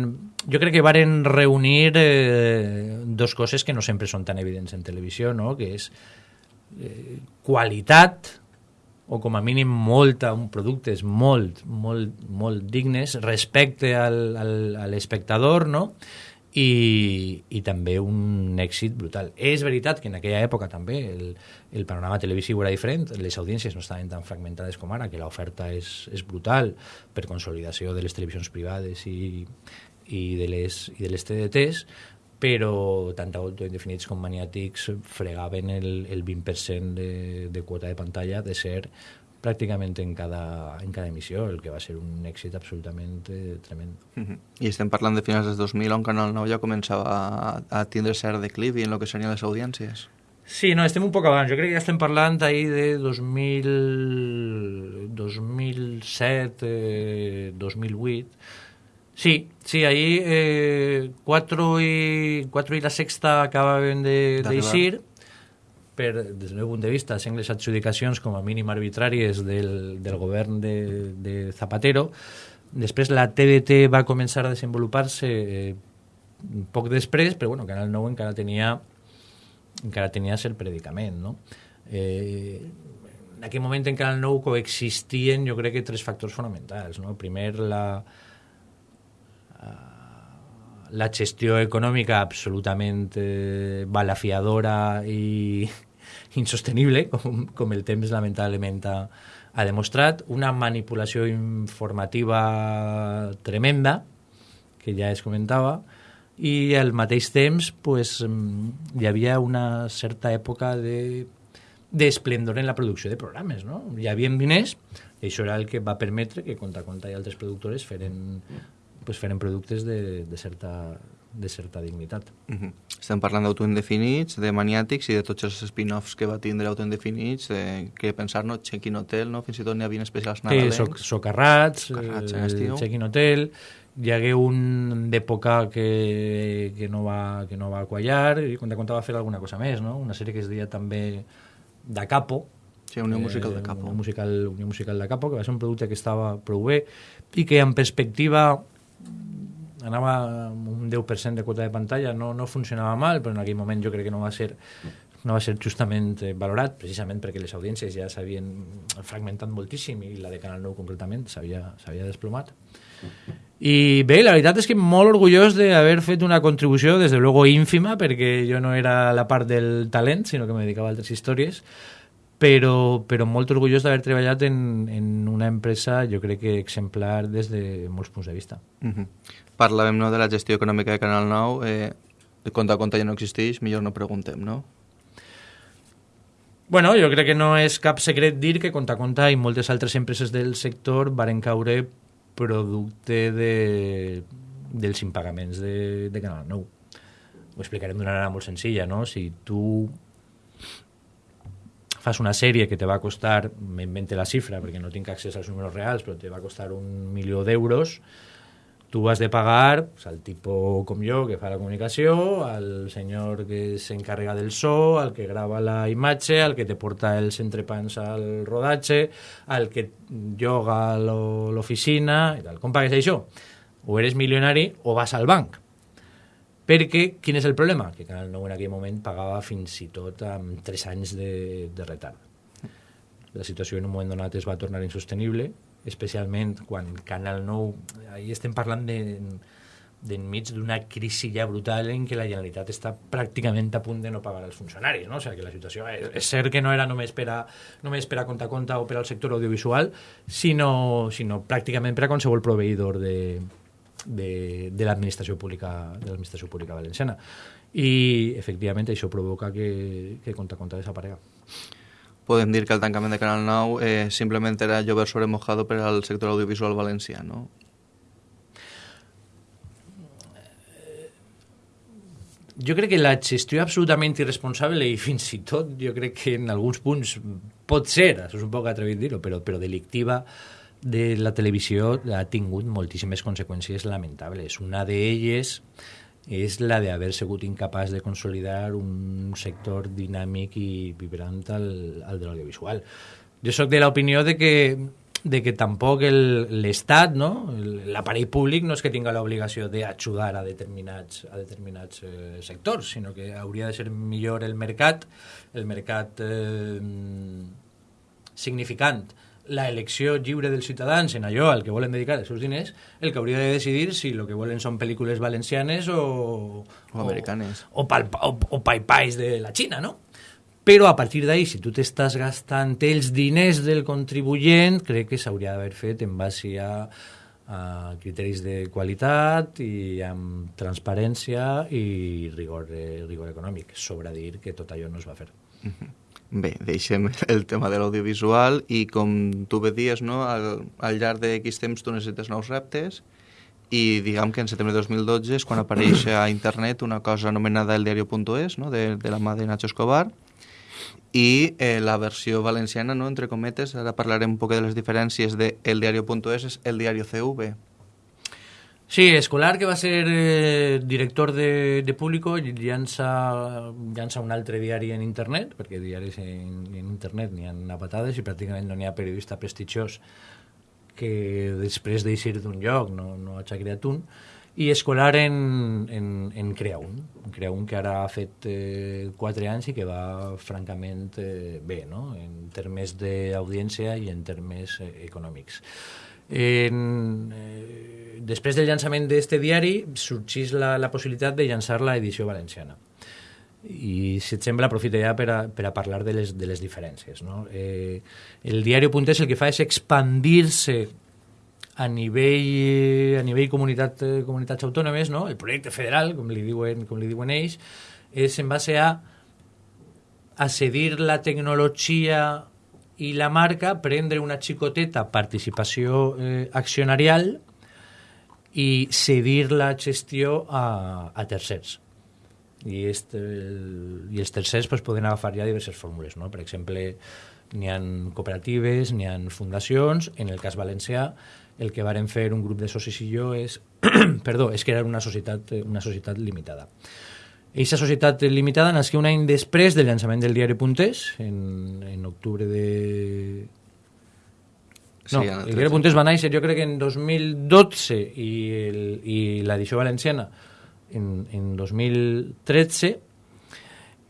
jo crec que varen reunir eh, dos coses que no sempre són tan evidents en televisió, no? que és eh, qualitat, o com a mínim molta, un productes molt, molt, molt dignes respecte al, al, a l'espectador, no? i, i també un èxit brutal. És veritat que en aquella època també el, el panorama televisiu era diferent, les audiències no estaven tan fragmentades com ara, que l'oferta és, és brutal per consolidació de les televisions privades i, i de les, i de les TDTs, però tant autoindefinits com maniàtics fregaven el, el 20% de, de quota de pantalla de ser pràcticament en cada, en cada emissió, el que va ser un èxit absolutament eh, tremend. Uh -huh. I estem parlant de finals del 2000, on Canal 9 ja començava a, a tindre cert declivi en el que serien les audiències. Sí, no, estem un poc abans. Jo crec que ja estem parlant ahir de 2000, 2007, eh, 2008. Sí, sí, ahir eh, 4, i, 4 i la sexta acabaven d'eixir. De, per, des del meu punt de vista, sent les adjudicacions com a mínim arbitràries del, del govern de, de Zapatero. Després la TDT va començar a desenvolupar-se eh, poc després, però bueno, Canal 9 encara tenia encara tenia cert predicament, no? Eh, en aquell moment en Canal 9 coexistien jo crec que tres factors fonamentals, no? Primer la la gestió econòmica absolutament eh, balafiadora i insostenible, com, com el temps lamentablement ha, ha demostrat, una manipulació informativa tremenda, que ja es comentava, i al mateix temps pues, hi havia una certa època de d'esplendor en la producció de programes, no? Hi havia diners, i això era el que va permetre que Conta Conta i altres productores feren, pues, feren productes de, de certa de certa dignitat. Uh -huh. Estem parlant d'autoindefinits, de maniàtics i de tots els spin-offs que va tindre autoindefinits, eh, que pensar, no? Check-in Hotel, no? Fins i tot n'hi havia especials nadalencs. Sí, soc, socarrats, socarrats eh, Check-in Hotel, hi hagué un d'època que, que, no va, que no va quallar i quan de va fer alguna cosa més, no? Una sèrie que es deia també Da Capo, Sí, Unió Musical de Capo. Unió Musical, Unió Musical de Capo, que va ser un producte que estava prou bé i que en perspectiva anava amb un 10% de quota de pantalla, no, no funcionava mal, però en aquell moment jo crec que no va ser no va ser justament eh, valorat, precisament perquè les audiències ja s'havien fragmentat moltíssim i la de Canal 9 concretament s'havia desplomat. I bé, la veritat és que molt orgullós d'haver fet una contribució, des de luego ínfima, perquè jo no era la part del talent, sinó que me dedicava a altres històries, però, però molt orgullós d'haver treballat en, en una empresa, jo crec que exemplar des de molts punts de vista. Uh -huh parlàvem no, de la gestió econòmica de Canal 9, eh, compte a compte ja no existeix, millor no preguntem, no? Bueno, jo crec que no és cap secret dir que Conta Conta i moltes altres empreses del sector varen caure producte de, dels impagaments de, de Canal 9. Ho explicarem d'una manera molt senzilla, no? Si tu fas una sèrie que te va costar, m'invente la xifra perquè no tinc accés als números reals, però te va costar un milió d'euros, tu has de pagar pues, al tipo com jo que fa la comunicació, al senyor que s'encarrega del so, al que grava la imatge, al que te porta els entrepans al rodatge, al que lloga l'oficina i tal. Com pagues això? O eres milionari o vas al banc. Perquè, quin és el problema? Que Canal 9 en aquell moment pagava fins i tot amb 3 anys de, de retard. La situació en un moment donat es va tornar insostenible especialment quan Canal 9, ahir estem parlant de d'enmig d'una crisi ja brutal en què la Generalitat està pràcticament a punt de no pagar els funcionaris, no? O sigui, que la situació és, és cert que no era només per a, només per a compte a compte o per al sector audiovisual, sinó, sinó pràcticament per a qualsevol proveïdor de, de, de l'administració pública de l'administració pública valenciana. I, efectivament, això provoca que, que compte a compte desaparega podem dir que el tancament de Canal 9 eh, simplement era llover sobre mojado per al sector audiovisual valencià, no? Jo crec que la gestió absolutament irresponsable i fins i tot jo crec que en alguns punts pot ser, això és un poc atrevit dir-ho, però, però delictiva de la televisió ha tingut moltíssimes conseqüències lamentables. Una d'elles és la d'haver sigut incapaç de consolidar un sector dinàmic i vibrant al, al de l'audiovisual. Jo sóc de l'opinió de que de que tampoc l'Estat, no? l'aparell públic, no és que tinga l'obligació d'ajudar a determinats, a determinats eh, sectors, sinó que hauria de ser millor el mercat, el mercat eh, significant la elecció lliure dels ciutadans en allò al que volen dedicar els seus diners, el que hauria de decidir si el que volen són pel·lícules valencianes o... O americanes. O, o, pal, o, o paipais de la Xina, no? Però a partir d'ahí, si tu t'estàs gastant els diners del contribuent, crec que s'hauria d'haver fet en base a, a criteris de qualitat i amb transparència i rigor, rigor econòmic. Sobra dir que tot allò no es va fer. Bé, deixem el tema de l'audiovisual i com tu bé dies, no, al, al llarg X temps tu necessites nous reptes i diguem que en setembre de 2012 és quan apareix a internet una cosa anomenada el diario.es, no, de, de la mà de Nacho Escobar, i eh, la versió valenciana, no, entre cometes, ara parlarem un poc de les diferències de el diario.es és el diario CV. Sí, Escolar, que va ser eh, director de, de Público, llança, llança un altre diari en internet, perquè diaris en, en internet n'hi ha a patades i pràcticament no n'hi ha periodista prestigiós que després d'eixir d'un lloc no, no hagi creat un, i Escolar en, en, en crea un, crea un que ara ha fet eh, 4 anys i que va francament eh, bé, no? en termes d'audiència i en termes eh, econòmics. En, eh, després del llançament d'aquest diari sorgís la, la possibilitat de llançar la edició valenciana i si et sembla aprofita ja per a, per a parlar de les, de les diferències no? eh, el diari Puntés el que fa és expandir-se a nivell, a nivell comunitat, eh, comunitats autònomes, no? el projecte federal, com li diuen, com li diuen ells, és en base a a cedir la tecnologia i la marca, prendre una xicoteta participació eh, accionarial i cedir la gestió a, a tercers. I, este, el, i els tercers pues, poden agafar ja diverses fórmules. No? Per exemple, n'hi ha cooperatives, n'hi ha fundacions, en el cas valencià el que varen fer un grup de socis i jo és, perdó, és crear una societat, una societat limitada. Eixa societat limitada nasqué un any després del llançament del diari Puntés, en, en octubre de... No, Sí, el diari 13. Puntés va néixer jo crec que en 2012 i, el, i l'edició valenciana en, en 2013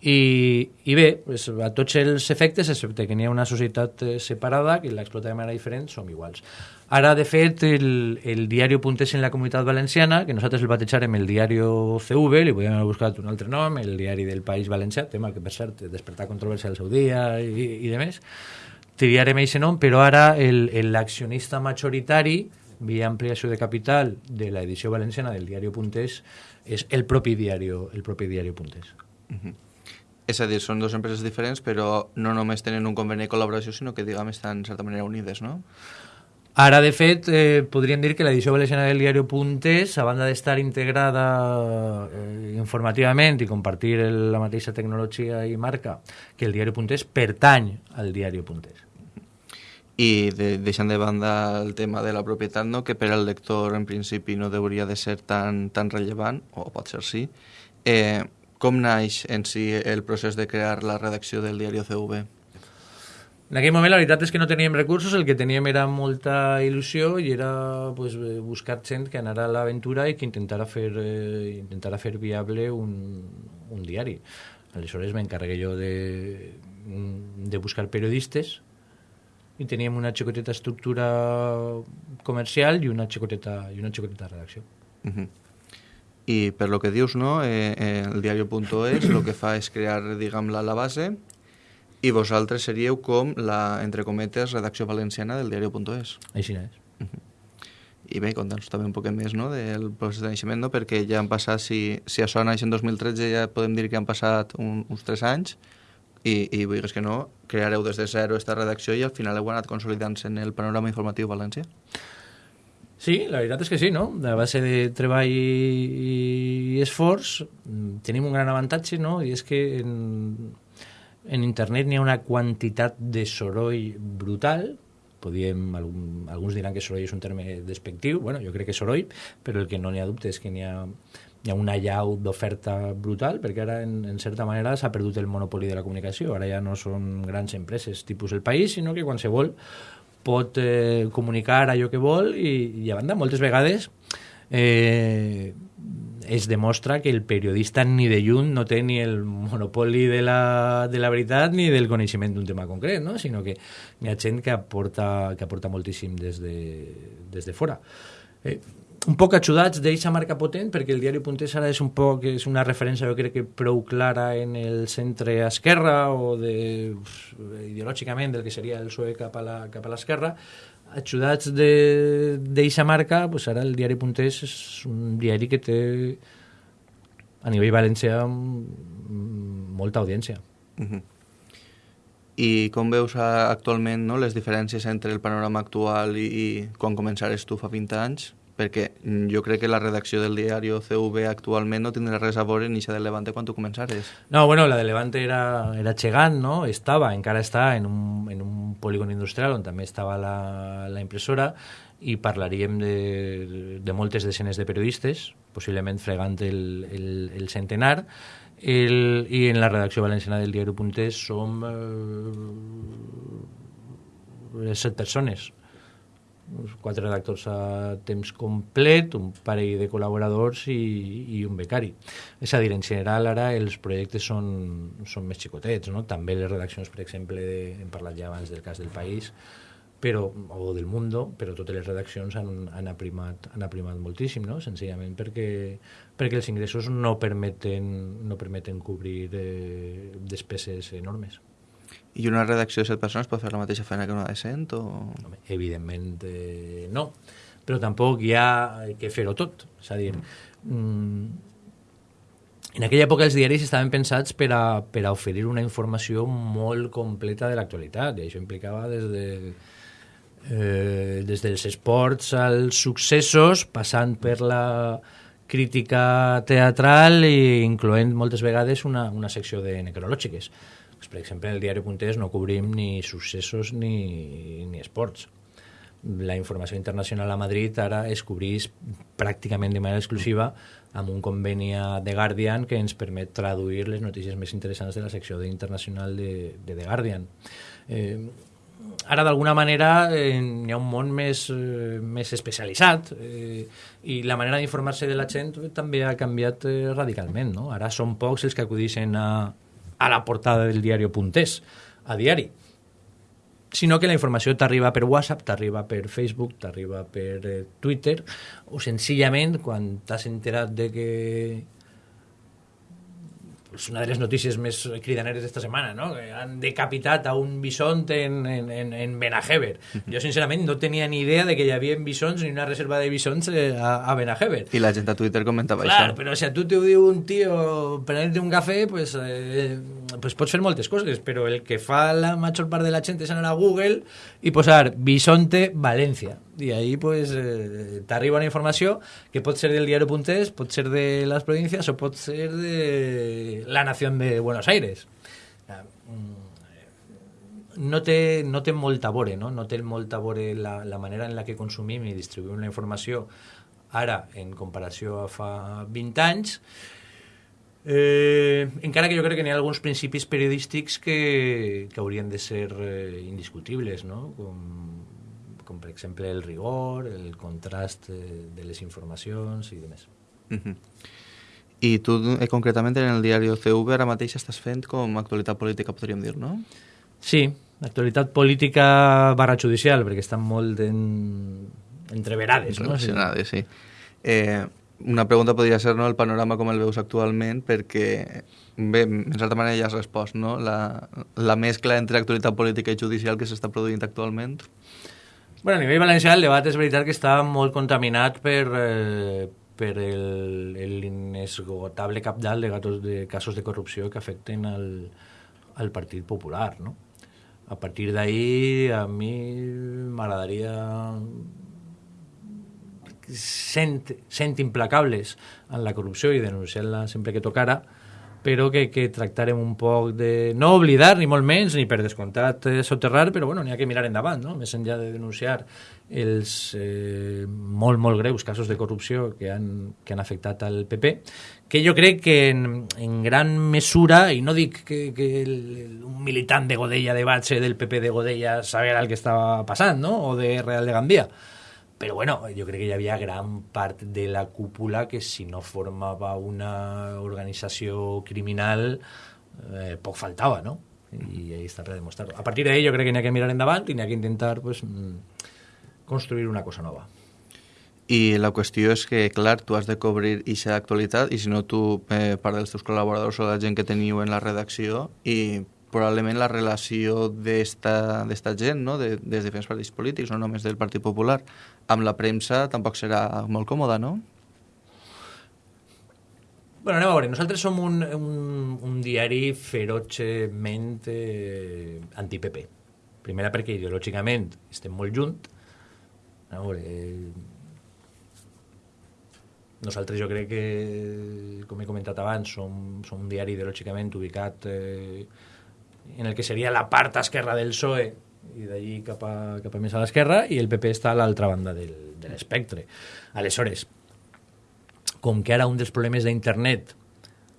i, i bé, a tots els efectes, excepte que n'hi ha una societat eh, separada, que l'explota de manera diferent, som iguals. Ara, de fet, el, el diari Puntés en la comunitat valenciana, que nosaltres el batejàrem el diari CV, li podíem haver buscat un altre nom, el diari del País Valencià, tema que, per cert, despertar controvèrsia al seu dia i, i de més, triarem aquest nom, però ara l'accionista majoritari, via ampliació de capital de l'edició valenciana del diari Puntés, és el propi diari, el propi diari Puntés. És a dir, són dues empreses diferents, però no només tenen un conveni de col·laboració, sinó que, diguem, estan, en certa manera, unides, no? Ara, de fet, eh, podríem dir que l'edició valenciana del diari Puntes, a banda d'estar integrada eh, informativament i compartir el, la mateixa tecnologia i marca que el diari Puntes, pertany al diari Puntes. I de, deixant de banda el tema de la propietat, no? que per al lector en principi no hauria de ser tan, tan rellevant, o pot ser sí, eh, com naix en si el procés de crear la redacció del diari CV? En aquell moment la veritat és que no teníem recursos, el que teníem era molta il·lusió i era pues, buscar gent que anara a l'aventura i que intentara fer, eh, intentara fer viable un, un diari. Aleshores m'encarregué jo de, de buscar periodistes i teníem una xicoteta estructura comercial i una xicoteta, i una xicoteta redacció. Uh -huh. I per lo que dius, no, eh, eh, el diario.es el que fa és crear, diguem, la, base i vosaltres seríeu com la, entre cometes, redacció valenciana del diario.es. Així és. I bé, conta'ns també un poc més no, del procés de naixement, no? perquè ja han passat, si, si això naix en 2013, ja podem dir que han passat un, uns 3 anys, i, i vulguis que no, creareu des de zero esta redacció i al final heu anat consolidant-se en el panorama informatiu valencià. Sí, la veritat és que sí, no? A base de treball i esforç mm, tenim un gran avantatge, no? I és que en, en internet n'hi ha una quantitat de soroll brutal, podíem, algun, alguns diran que soroll és un terme despectiu, bueno, jo crec que soroll, però el que no n'hi ha dubte és que n'hi ha, hi ha una llau d'oferta brutal, perquè ara, en, en certa manera, s'ha perdut el monopoli de la comunicació. Ara ja no són grans empreses tipus el país, sinó que qualsevol pot eh, comunicar allò que vol i, i a banda, moltes vegades eh, es demostra que el periodista ni de lluny no té ni el monopoli de la, de la veritat ni del coneixement d'un tema concret, no? sinó que hi ha gent que aporta, que aporta moltíssim des de, des de fora. Eh, un poc ajudats d'eixa marca potent, perquè el diari Puntés ara és un poc, és una referència jo crec que prou clara en el centre esquerra o de, ideològicament del que seria el PSOE cap a l'esquerra, ajudats d'eixa marca, pues ara el diari Puntés és un diari que té a nivell valencià molta audiència. Uh -huh. I com veus actualment no, les diferències entre el panorama actual i, i quan començares tu fa 20 anys? Perquè jo crec que la redacció del diari CV actualment no tindrà res a veure ni de Levante quan tu començares. No, bueno, la de Levante era, era gegant, no? Estava, encara està en un, en un polígon industrial on també estava la, la impressora i parlaríem de, de moltes desenes de periodistes, possiblement fregant el, el, el centenar, el, i en la redacció valenciana del diari Puntés som eh, set persones uns quatre redactors a temps complet, un parell de col·laboradors i, i un becari. És a dir, en general ara els projectes són, són més xicotets, no? també les redaccions, per exemple, de, hem parlat ja abans del cas del País, però, o del Mundo, però totes les redaccions han, han, aprimat, han aprimat moltíssim, no? senzillament perquè, perquè els ingressos no permeten, no permeten cobrir eh, despeses enormes. I una redacció de set persones pot fer la mateixa feina que una de cent? O... Evidentment eh, no, però tampoc hi ha que fer-ho tot. És a dir, mm, en aquella època els diaris estaven pensats per a, per a oferir una informació molt completa de l'actualitat, i això implicava des de eh, des dels esports als successos, passant per la crítica teatral i incloent moltes vegades una, una secció de necrològiques. Pues, per exemple, en el Puntés no cobrim ni successos ni, ni esports. La informació internacional a Madrid ara es cobrís pràcticament de manera exclusiva amb un conveni The Guardian que ens permet traduir les notícies més interessants de la secció internacional de, de The Guardian. Eh, ara d'alguna manera eh, hi ha un món més, eh, més especialitzat eh, i la manera d'informar-se de la gent també ha canviat eh, radicalment. No? Ara són pocs els que acudixen a, a la portada del diari Puntés, a diari, sinó que la informació t'arriba per WhatsApp, t'arriba per Facebook, t'arriba per eh, Twitter, o senzillament, quan t'has enterat de que és una de les notícies més cridaneres d'esta setmana, no? que han decapitat a un bisont en, en, en, en Benajever. Jo, sincerament, no tenia ni idea de que hi havia bisons ni una reserva de bisons eh, a, a Benajever. I la gent a Twitter comentava Clar, això. però si a tu t'ho diu un tio prenent un cafè, pues, eh, pues pots fer moltes coses, però el que fa la major part de la gent és anar a Google i posar Bisonte València i ahí pues, eh, t'arriba una informació que pot ser del diari Puntés, pot ser de les províncies o pot ser de la nació de Buenos Aires. Mm, no té, no té molta vore, no? no té molta vore la, la manera en la que consumim i distribuïm la informació ara en comparació a fa 20 anys, Eh, encara que jo crec que n'hi ha alguns principis periodístics que, que haurien de ser eh, indiscutibles, no? com com per exemple el rigor, el contrast de les informacions i demés. Uh -huh. I tu, eh, concretament, en el diari CV, ara mateix estàs fent com actualitat política, podríem dir, no? Sí, actualitat política barra judicial, perquè estan molt en... entreverades, no? Relacionades, sí. Eh, una pregunta podria ser no, el panorama com el veus actualment, perquè, bé, en certa manera ja has respost, no? La, la mescla entre actualitat política i judicial que s'està produint actualment. Bueno, a nivell valencià el debat és veritat que està molt contaminat per, eh, per l'inesgotable capdalt de, gatos, de casos de corrupció que afecten al, al Partit Popular, no? A partir d'ahir, a mi m'agradaria sent, sent implacables en la corrupció i denunciar-la sempre que tocara, però que, que tractarem un poc de no oblidar, ni molt menys, ni per descomptat eh, soterrar, però bueno, n'hi ha que mirar endavant, no? més enllà de denunciar els eh, molt, molt greus casos de corrupció que han, que han afectat al PP, que jo crec que en, en gran mesura, i no dic que, que el, un militant de Godella de Batxe del PP de Godella sabia el que estava passant, no? o de Real de Gandia, però bueno, jo crec que hi havia gran part de la cúpula que si no formava una organització criminal eh, poc faltava, no? I ahí està per demostrar-ho. A partir d'ahí jo crec que n'hi ha que mirar endavant i n'hi ha que intentar pues, mm, construir una cosa nova. I la qüestió és que, clar, tu has de cobrir ixa actualitat i si no tu, eh, part dels teus col·laboradors o la gent que teniu en la redacció i probablement la relació d'esta gent, no? de, des de diferents partits polítics, no només del Partit Popular, amb la premsa tampoc serà molt còmoda, no? Bueno, anem a veure, nosaltres som un, un, un diari ferotgement eh, anti-PP. Primera perquè ideològicament estem molt junt. A veure, eh, nosaltres jo crec que, com he comentat abans, som, som un diari ideològicament ubicat eh, en el que seria la part esquerra del PSOE i d'allí cap, a, cap a més a l'esquerra i el PP està a l'altra banda del, de l'espectre. Aleshores, com que ara un dels problemes d'internet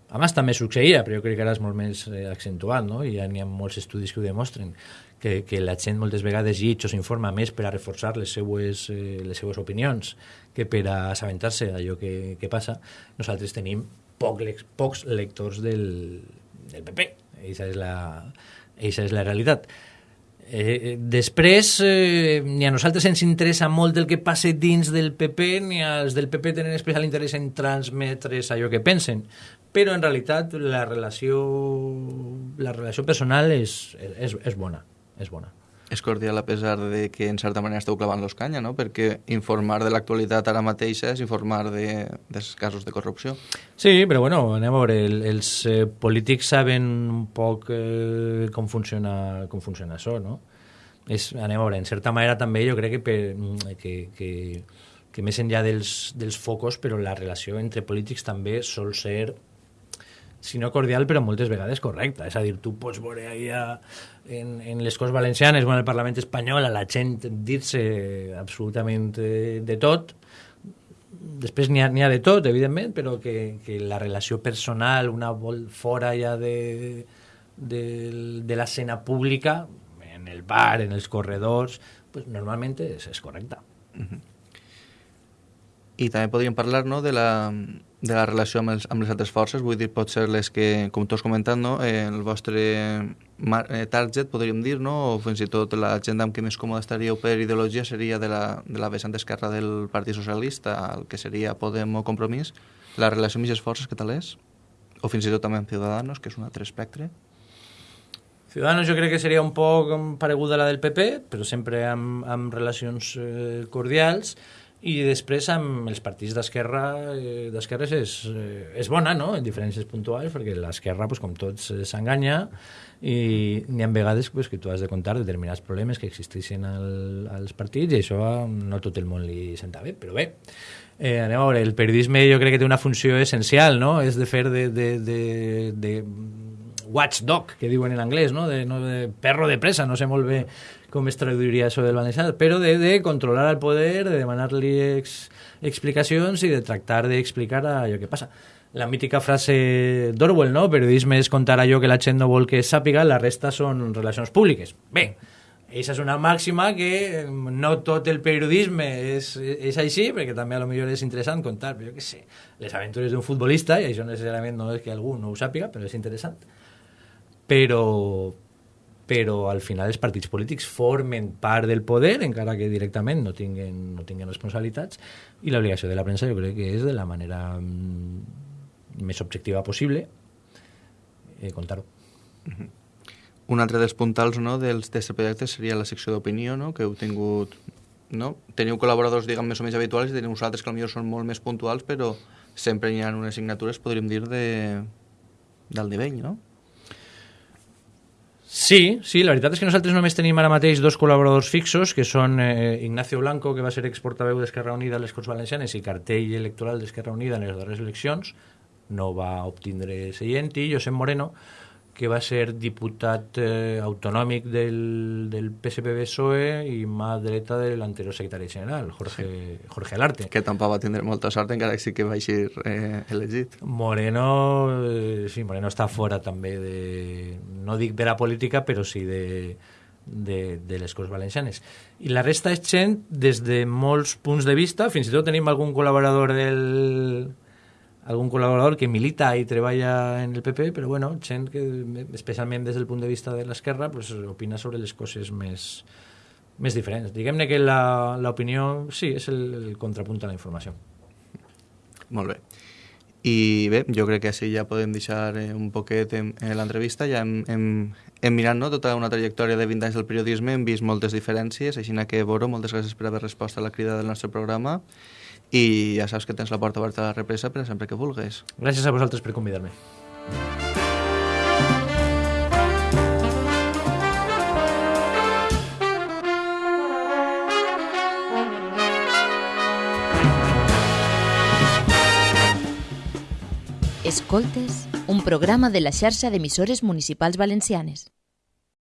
abans també succeïa, però jo crec que ara és molt més eh, accentuat, no? i ja n'hi ha molts estudis que ho demostren, que, que la gent moltes vegades llig o s'informa més per a reforçar les seues, eh, les seues opinions que per a assabentar-se d'allò que, que passa. Nosaltres tenim poc, pocs lectors del, del PP. Eixa és la, eixa és la realitat. Eh, després, eh, ni a nosaltres ens interessa molt el que passe dins del PP, ni als del PP tenen especial interès en transmetre allò que pensen, però en realitat la relació, la relació personal és, és, és bona, és bona. És cordial a pesar de que en certa manera esteu clavant-los canya, no? Perquè informar de l'actualitat ara mateixa és informar de, dels casos de corrupció. Sí, però bueno, anem a veure, el, els eh, polítics saben un poc eh, com, funciona, com funciona això, no? És, anem a veure, en certa manera també jo crec que, per, que, que, que més enllà dels, dels focus, però la relació entre polítics també sol ser si no cordial, però moltes vegades correcta. És a dir, tu pots veure allà en, en les Corts Valencianes o en el Parlament espanyol a la gent dir-se absolutament eh, de tot, després n'hi ha, ha de tot, evidentment, però que, que la relació personal, una vol fora ja de, de, de l'escena pública, en el bar, en els corredors, pues normalment és, és correcta. Uh -huh. I també podríem parlar no, de la, de la relació amb, els, amb les altres forces, vull dir, pot ser les que, com tu has comentat, no, eh, el vostre eh, target, podríem dir, no, o fins i tot la gent amb què més còmode estaríeu per ideologia seria de la, de la vessant esquerra del Partit Socialista, el que seria Podem o Compromís. La relació amb aquestes forces, què tal és? O fins i tot també amb Ciudadanos, que és un altre espectre. Ciudadanos jo crec que seria un poc pareguda a la del PP, però sempre amb, amb relacions eh, cordials, i després amb els partits d'esquerra eh, d'esquerres és, eh, és bona, no?, en diferències puntuals, perquè l'esquerra, pues, com tots, eh, s'enganya i n'hi ha vegades pues, que tu has de contar determinats problemes que existeixen al, als partits i això no tot el món li senta bé, però bé, eh, anem a veure, el periodisme jo crec que té una funció essencial, no?, és de fer de, de, de, de watchdog, que diuen en anglès, no? De, no de perro de presa, no sé molt bé com es traduiria això del valencià, però de, de controlar el poder, de demanar-li ex, explicacions i de tractar d'explicar allò que passa. La mítica frase d'Orwell, no? Periodisme és contar allò que la gent no vol que sàpiga, la resta són relacions públiques. Bé, aquesta és una màxima que no tot el periodisme és, és així, perquè també a lo millor és interessant contar, jo què sé, les aventures d'un futbolista, i això necessàriament no és que algú no ho sàpiga, però és interessant però, però al final els partits polítics formen part del poder, encara que directament no tinguen, no tinguen responsabilitats, i l'obligació de la premsa jo crec que és de la manera mm, més objectiva possible eh, contar-ho. -huh. Un altre dels puntals no, dels d'aquest projecte seria la secció d'opinió, no, que heu tingut... No? Teniu col·laboradors, diguem, més o menys habituals i teniu uns altres que potser són molt més puntuals, però sempre hi ha unes signatures, podríem dir, de, del nivell, no? Sí, sí, la veritat és que nosaltres només tenim ara mateix dos col·laboradors fixos, que són eh, Ignacio Blanco, que va ser exportaveu d'Esquerra Unida a les Corts Valencianes i cartell electoral d'Esquerra Unida en les darreres eleccions, no va obtindre seient, i Josep Moreno, que va ser diputat eh, autonòmic del, del PSPB-PSOE i mà dreta de l'anterior secretari general, Jorge, sí. Jorge Alarte. Que tampoc va tindre molta sort encara que sí que va ser eh, elegit. Moreno, eh, sí, Moreno està fora també de, no dic de la política, però sí de, de, de les Corts Valencianes. I la resta és gent des de molts punts de vista, fins i tot tenim algun col·laborador del algun col·laborador que milita i treballa en el PP, però bueno, gent que, especialment des del punt de vista de l'esquerra, pues, opina sobre les coses més, més diferents. Diguem-ne que l'opinió, sí, és el, el contrapunt a la informació. Molt bé. I bé, jo crec que així ja podem deixar eh, un poquet en, en l'entrevista. Ja hem, hem, hem mirat no, tota una trajectòria de 20 anys del periodisme, hem vist moltes diferències, així que, Boro, moltes gràcies per haver respost a la crida del nostre programa i ja saps que tens la porta oberta a la represa per sempre que vulguis. Gràcies a vosaltres per convidar-me. Escoltes, un programa de la xarxa d'emissores municipals valencianes.